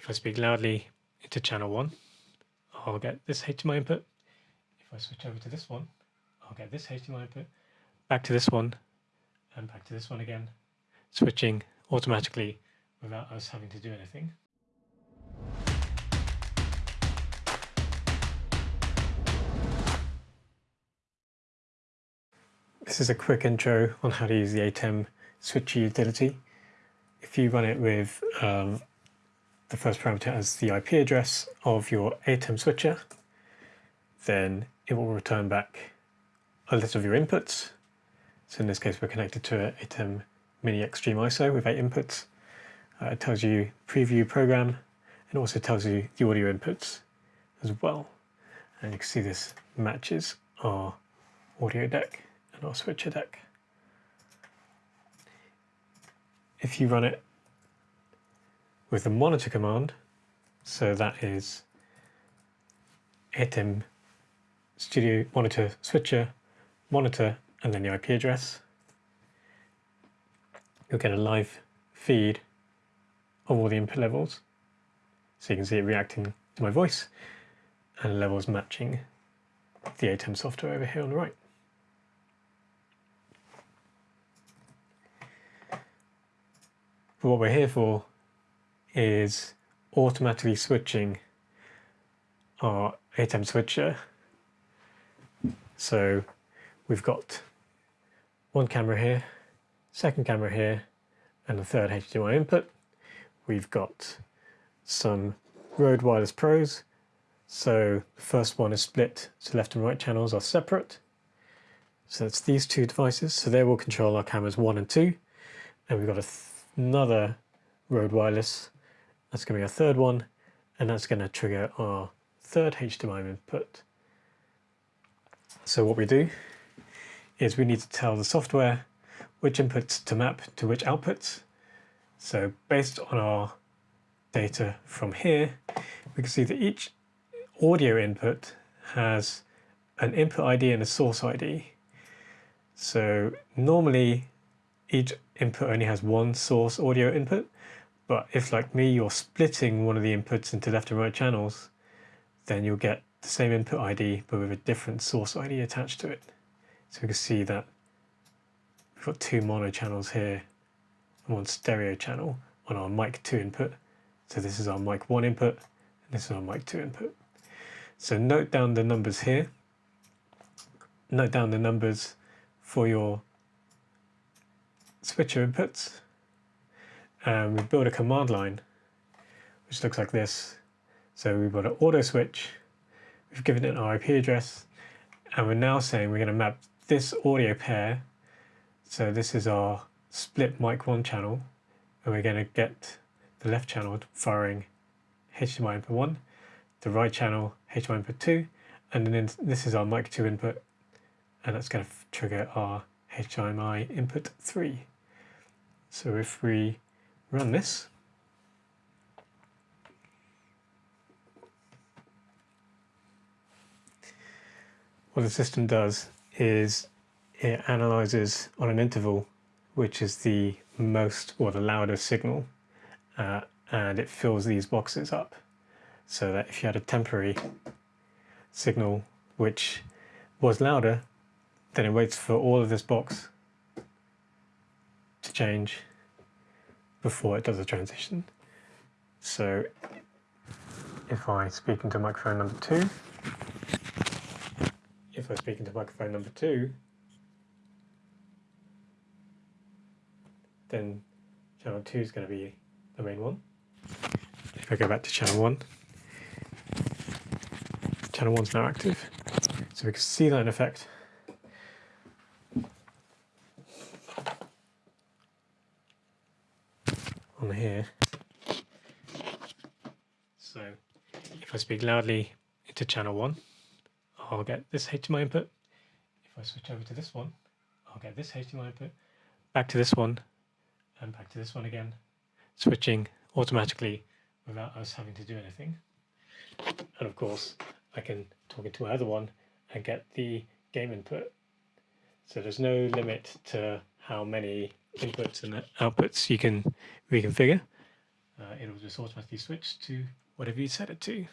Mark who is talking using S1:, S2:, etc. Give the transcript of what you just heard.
S1: if I speak loudly into channel 1, I'll get this HDMI input. If I switch over to this one, I'll get this HDMI input, back to this one, and back to this one again, switching automatically without us having to do anything. This is a quick intro on how to use the ATEM switcher utility. If you run it with um, the first parameter as the IP address of your ATEM switcher, then it will return back a list of your inputs. So in this case, we're connected to an ATEM Mini Extreme ISO with eight inputs. Uh, it tells you preview program and also tells you the audio inputs as well. And you can see this matches our audio deck and our switcher deck. If you run it with the monitor command, so that is ATEM studio monitor switcher, monitor, and then the IP address, you'll get a live feed of all the input levels. So you can see it reacting to my voice and levels matching the ATEM software over here on the right. But what we're here for is automatically switching our ATEM switcher. So we've got one camera here, second camera here, and a third HDMI input. We've got some Rode Wireless Pros. So the first one is split, so left and right channels are separate. So it's these two devices. So they will control our cameras one and two. And we've got another Rode Wireless. That's going to be our third one, and that's going to trigger our third HDMI input. So what we do is we need to tell the software which inputs to map to which outputs. So based on our data from here, we can see that each audio input has an input ID and a source ID. So normally each input only has one source audio input, but if like me, you're splitting one of the inputs into left and right channels, then you'll get the same input ID, but with a different source ID attached to it. So we can see that we've got two mono channels here and one stereo channel on our mic 2 input. So this is our mic 1 input, and this is our mic 2 input. So note down the numbers here. Note down the numbers for your switcher inputs and we build a command line which looks like this. So we've got an auto switch, we've given it an IP address, and we're now saying we're going to map this audio pair. So this is our split mic 1 channel, and we're going to get the left channel firing HDMI input 1, the right channel HDMI input 2, and then this is our mic 2 input, and that's going to trigger our HDMI input 3. So if we run this, what the system does is it analyzes on an interval which is the most or the loudest signal uh, and it fills these boxes up so that if you had a temporary signal which was louder then it waits for all of this box to change before it does a transition. So if I speak into microphone number two, if I speak into microphone number two, then channel two is going to be the main one. If I go back to channel one, channel one's now active. So we can see that in effect. On here. So if I speak loudly into channel 1, I'll get this HDMI input. If I switch over to this one, I'll get this HDMI input, back to this one, and back to this one again, switching automatically without us having to do anything. And of course, I can talk into my other one and get the game input. So there's no limit to how many inputs and outputs you can reconfigure. uh, it'll just automatically switch to whatever you set it to.